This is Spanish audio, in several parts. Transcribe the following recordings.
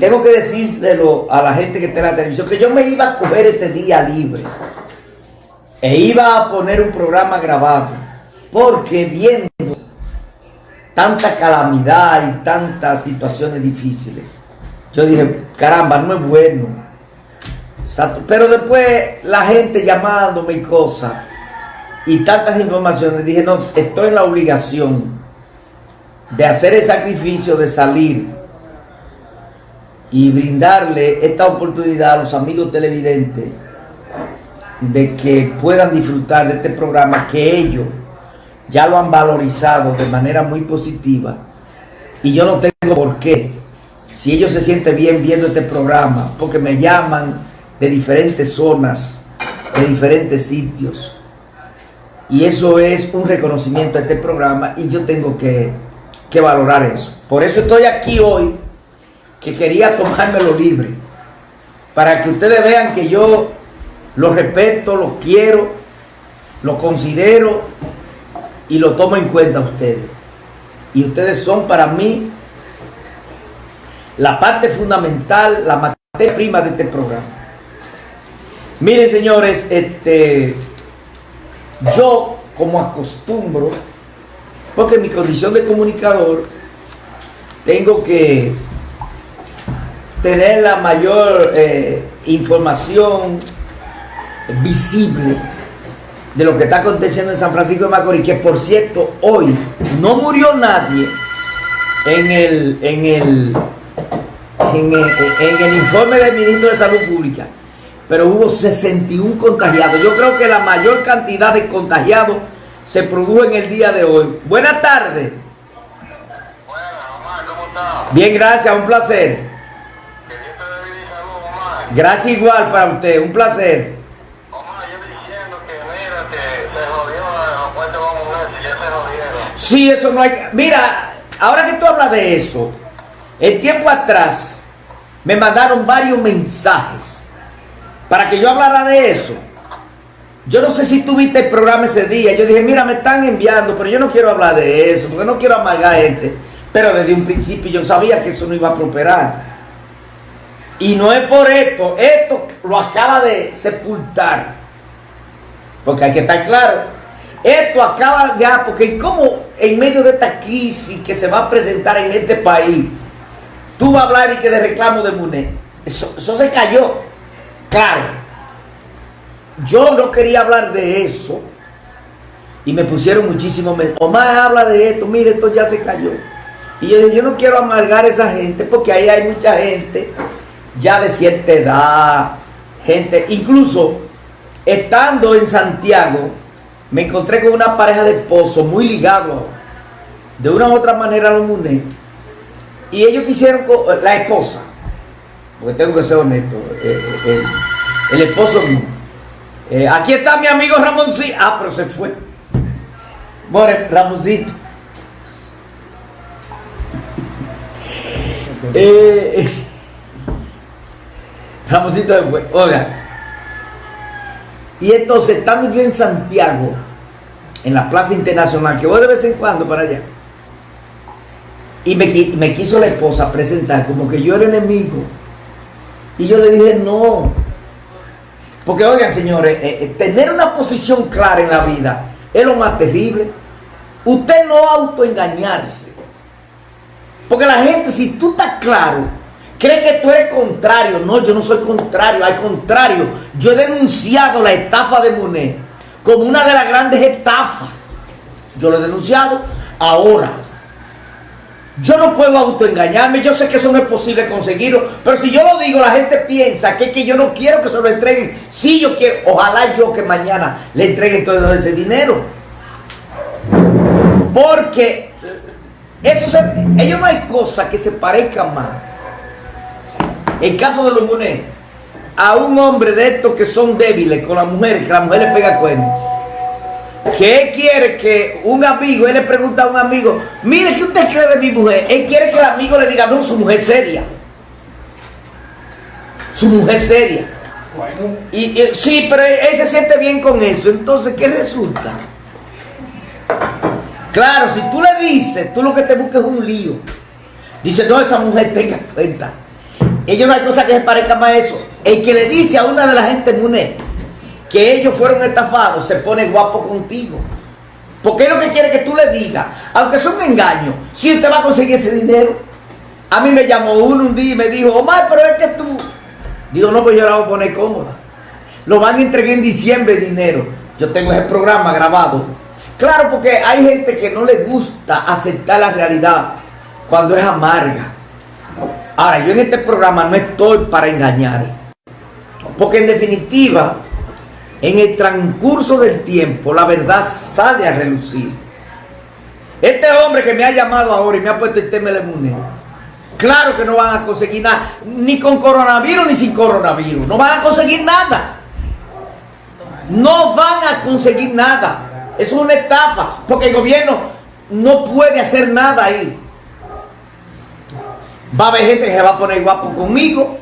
tengo que decírselo a la gente que está en la televisión, que yo me iba a coger este día libre. E iba a poner un programa grabado. Porque viendo tanta calamidad y tantas situaciones difíciles, yo dije, caramba, no es bueno. Pero después la gente llamándome y cosas, y tantas informaciones, dije, no, estoy en la obligación de hacer el sacrificio de salir y brindarle esta oportunidad a los amigos televidentes de que puedan disfrutar de este programa que ellos ya lo han valorizado de manera muy positiva. Y yo no tengo por qué si ellos se sienten bien viendo este programa porque me llaman de diferentes zonas de diferentes sitios. Y eso es un reconocimiento a este programa y yo tengo que, que valorar eso. Por eso estoy aquí hoy que quería tomármelo libre, para que ustedes vean que yo los respeto, los quiero, los considero y lo tomo en cuenta ustedes. Y ustedes son para mí la parte fundamental, la materia prima de este programa. Miren señores, este, yo como acostumbro, porque mi condición de comunicador, tengo que tener la mayor eh, información visible de lo que está aconteciendo en San Francisco de Macorís, que por cierto, hoy no murió nadie en el, en el, en el, en el informe del ministro de Salud Pública, pero hubo 61 contagiados. Yo creo que la mayor cantidad de contagiados se produjo en el día de hoy. Buenas tardes. Bien, gracias, un placer. Gracias igual para usted, un placer. Sí, eso no hay... Mira, ahora que tú hablas de eso, el tiempo atrás me mandaron varios mensajes para que yo hablara de eso. Yo no sé si tú viste el programa ese día. Yo dije, mira, me están enviando, pero yo no quiero hablar de eso, porque no quiero amargar gente. Pero desde un principio yo sabía que eso no iba a prosperar. Y no es por esto, esto lo acaba de sepultar. Porque hay que estar claro. Esto acaba ya, porque como en medio de esta crisis que se va a presentar en este país, tú vas a hablar y que de reclamo de MUNE. Eso, se cayó. Claro. Yo no quería hablar de eso. Y me pusieron muchísimo. Omar habla de esto, mire, esto ya se cayó. Y yo yo no quiero amargar a esa gente porque ahí hay mucha gente ya de cierta edad, gente, incluso estando en Santiago, me encontré con una pareja de esposos muy ligados, de una u otra manera a los munes, y ellos quisieron, la esposa, porque tengo que ser honesto, eh, eh, el, esposo eh, aquí está mi amigo Ramoncito, ah, pero se fue. Bueno, Ramoncito. eh, Ramosito después, oiga. Y entonces, estando yo en Santiago, en la Plaza Internacional, que voy de vez en cuando para allá, y me, quiso la esposa presentar como que yo era enemigo. Y yo le dije, no. Porque, oigan, señores, eh, eh, tener una posición clara en la vida es lo más terrible. Usted no autoengañarse. Porque la gente, si tú estás claro cree que tú eres contrario. No, yo no soy contrario. Al contrario, yo he denunciado la estafa de Monet como una de las grandes estafas. Yo lo he denunciado ahora. Yo no puedo autoengañarme, yo sé que eso no es posible conseguirlo, pero si yo lo digo, la gente piensa que, que yo no quiero que se lo entreguen. Si yo quiero, ojalá yo que mañana le entreguen todo ese dinero. Porque eso ellos no hay cosa que se parezcan más en caso de los munes, a un hombre de estos que son débiles con las mujeres, que la mujer le pega cuenta. Que él quiere que un amigo, él le pregunta a un amigo, mire, ¿qué usted cree de mi mujer? Él quiere que el amigo le diga, no, su mujer seria. Su mujer seria. Y, sí, pero él se siente bien con eso. Entonces, ¿qué resulta? Claro, si tú le dices, tú lo que te buscas es un lío. Dice, no, esa mujer tenga cuenta ellos no hay cosa que se parezca más a eso. El que le dice a una de la gente MUNE que ellos fueron estafados, se pone guapo contigo. Porque es lo que quiere que tú le digas, aunque sea un engaño, si usted va a conseguir ese dinero. A mí me llamó uno un día y me dijo, Omar, pero es que tú... Digo, no, pues yo la voy a poner cómoda. Lo van a entregar en diciembre dinero. Yo tengo ese programa grabado. Claro, porque hay gente que no le gusta aceptar la realidad cuando es amarga. Ahora, yo en este programa no estoy para engañar. Porque en definitiva, en el transcurso del tiempo, la verdad sale a relucir. Este hombre que me ha llamado ahora y me ha puesto el tema de moneda, claro que no van a conseguir nada, ni con coronavirus ni sin coronavirus, no van a conseguir nada. No van a conseguir nada. Es una estafa, porque el gobierno no puede hacer nada ahí. Va a haber gente que se va a poner guapo conmigo,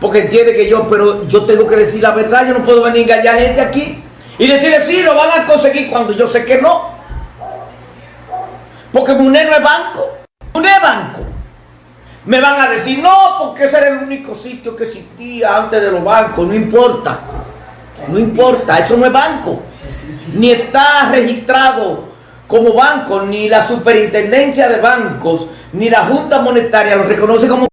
porque entiende que yo, pero yo tengo que decir la verdad, yo no puedo venir a engañar a gente aquí y decirle sí, lo van a conseguir cuando yo sé que no. Porque MUNE no es banco, MUNE es banco. Me van a decir, no, porque ese era el único sitio que existía antes de los bancos, no importa. No importa, eso no es banco. Ni está registrado como banco, ni la superintendencia de bancos, ni la Junta Monetaria lo reconoce como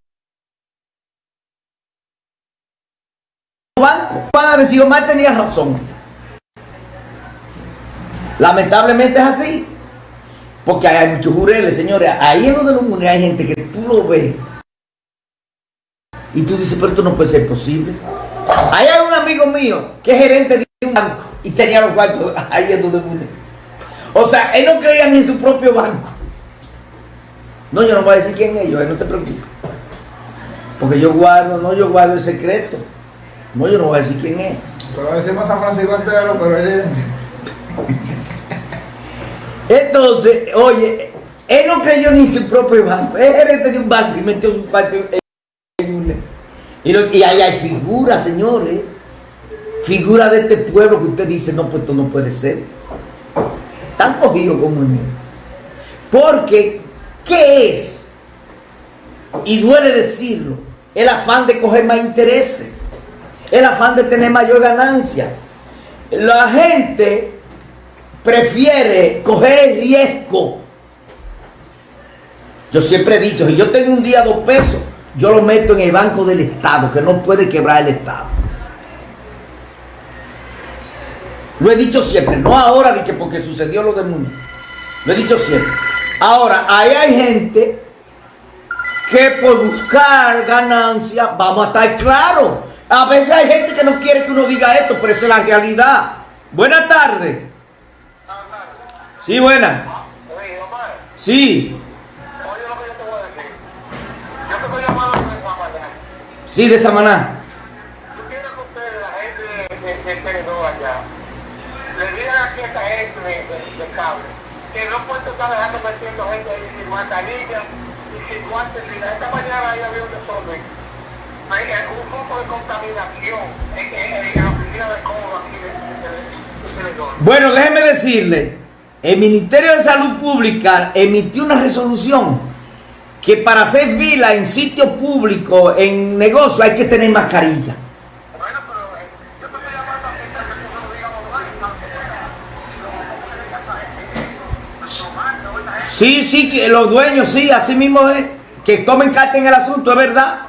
banco. Van a decir, Omar tenía razón. Lamentablemente es así. Porque hay muchos jureles, señores. Ahí en lo de los munes hay gente que tú lo ves. Y tú dices, pero esto no puede ser posible. Ahí hay un amigo mío que es gerente de un banco y tenía los cuartos ahí en donde munes. O sea, él no creía ni en su propio banco. No, yo no voy a decir quién es ellos, no te preocupes. Porque yo guardo, no, yo guardo el secreto. No, yo no voy a decir quién es. Pero decimos San Francisco entero, pero él... Entonces, oye, él no creyó ni en su propio banco. Es gerente de un banco y metió su cuarto en un... Y, lo- y ahí hay figuras, señores. Figuras de este pueblo que usted dice, no, pues esto no puede ser. Están cogidos como en él. Porque, ¿qué es? Y duele decirlo, el afán de coger más intereses, el afán de tener mayor ganancia. La gente prefiere coger riesgo. Yo siempre he dicho, si yo tengo un día dos pesos, yo lo meto en el banco del Estado, que no puede quebrar el Estado. Lo he dicho siempre, no ahora ni que porque sucedió lo del mundo. Lo he dicho siempre. Ahora, ahí hay gente que por buscar ganancia, vamos a estar claros. A veces hay gente que no quiere que uno diga esto, pero esa es la realidad. Buenas tardes. Sí, buenas. Sí, oye lo que yo te voy a decir. Yo te estoy llamando de Guamayán. sí, de Samaná. Tú quieres que ustedes, la gente de, de, de Tenedor allá, le digan esta gente de, de, de cable, que no pueden estar dejando metiendo gente ahí sin mascarilla y sin guantes nada. Esta mañana ahí había un desorden. Hay un poco de contaminación en, en, en la oficina de cobro aquí de, de. Bueno, déjeme decirle, el Ministerio de Salud Pública emitió una resolución que para hacer fila en sitio público, en negocio, hay que tener mascarilla. Bueno, pero eh, yo te estoy llamando a ti para que tú me lo digas online, para que pueda. Sí, sí, que los dueños, sí, así mismo es. Que tomen carta en el asunto, es verdad.